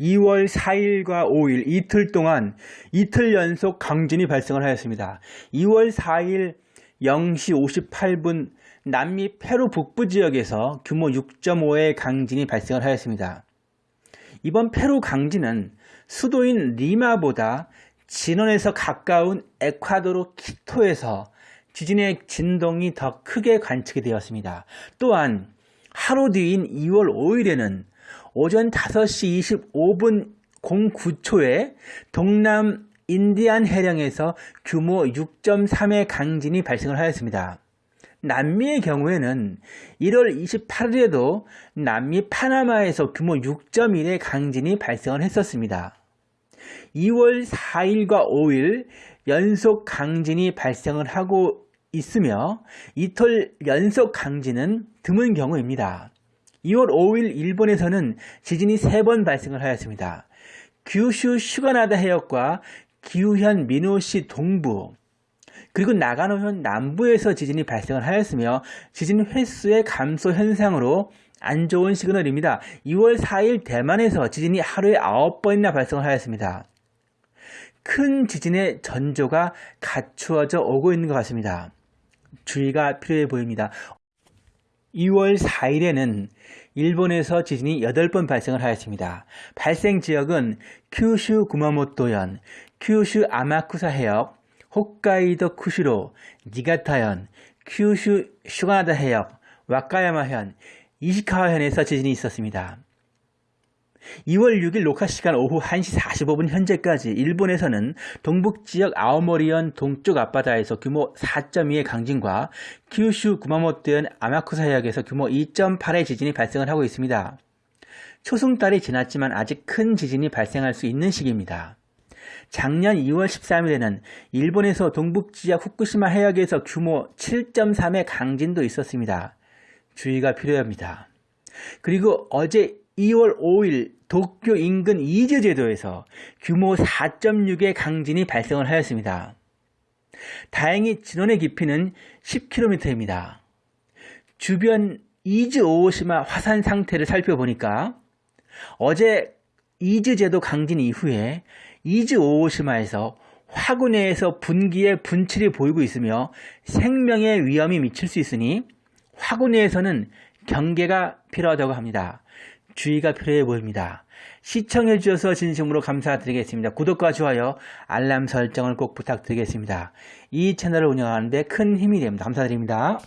2월 4일과 5일 이틀 동안 이틀 연속 강진이 발생을 하였습니다. 2월 4일 0시 58분 남미 페루 북부 지역에서 규모 6.5의 강진이 발생을 하였습니다. 이번 페루 강진은 수도인 리마보다 진원에서 가까운 에콰도르 키토에서 지진의 진동이 더 크게 관측이 되었습니다. 또한 하루 뒤인 2월 5일에는 오전 5시 25분 09초에 동남 인디안 해령에서 규모 6.3의 강진이 발생을 하였습니다. 남미의 경우에는 1월 28일에도 남미 파나마에서 규모 6.1의 강진이 발생을 했었습니다. 2월 4일과 5일 연속 강진이 발생을 하고 있으며 이틀 연속 강진은 드문 경우입니다. 2월 5일 일본에서는 지진이 3번 발생을 하였습니다. 규슈 슈가나다 해역과 기후현 미노시 동부 그리고 나가노현 남부에서 지진이 발생을 하였으며 지진 횟수의 감소 현상으로 안 좋은 시그널입니다. 2월 4일 대만에서 지진이 하루에 9번이나 발생을 하였습니다. 큰 지진의 전조가 갖추어져 오고 있는 것 같습니다. 주의가 필요해 보입니다. 2월 4일에는 일본에서 지진이 8번 발생을 하였습니다. 발생 지역은 큐슈 구마모토현, 큐슈 아마쿠사 해역, 홋카이도 쿠시로, 니가타현, 큐슈 슈가나다 해역, 와카야마현, 이시카와현에서 지진이 있었습니다. 2월 6일 녹화 시간 오후 1시 45분 현재까지 일본에서는 동북 지역 아오모리현 동쪽 앞바다에서 규모 4.2의 강진과 큐슈 구마모토현 아마쿠사 해역에서 규모 2.8의 지진이 발생을 하고 있습니다. 초승달이 지났지만 아직 큰 지진이 발생할 수 있는 시기입니다. 작년 2월 13일에는 일본에서 동북 지역 후쿠시마 해역에서 규모 7.3의 강진도 있었습니다. 주의가 필요합니다. 그리고 어제 2월 5일 도쿄 인근 이즈 제도에서 규모 4.6의 강진이 발생을 하였습니다. 다행히 진원의 깊이는 10km입니다. 주변 이즈 오오시마 화산 상태를 살펴보니까 어제 이즈 제도 강진 이후에 이즈 오오시마에서 화구내에서 분기의 분출이 보이고 있으며 생명의 위험이 미칠 수 있으니 화구내에서는 경계가 필요하다고 합니다. 주의가 필요해 보입니다. 시청해 주셔서 진심으로 감사드리겠습니다. 구독과 좋아요, 알람 설정을 꼭 부탁드리겠습니다. 이 채널을 운영하는데 큰 힘이 됩니다. 감사드립니다.